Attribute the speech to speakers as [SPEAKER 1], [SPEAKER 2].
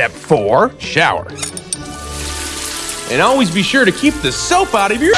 [SPEAKER 1] Step 4. Shower. And always be sure to keep the soap out of your...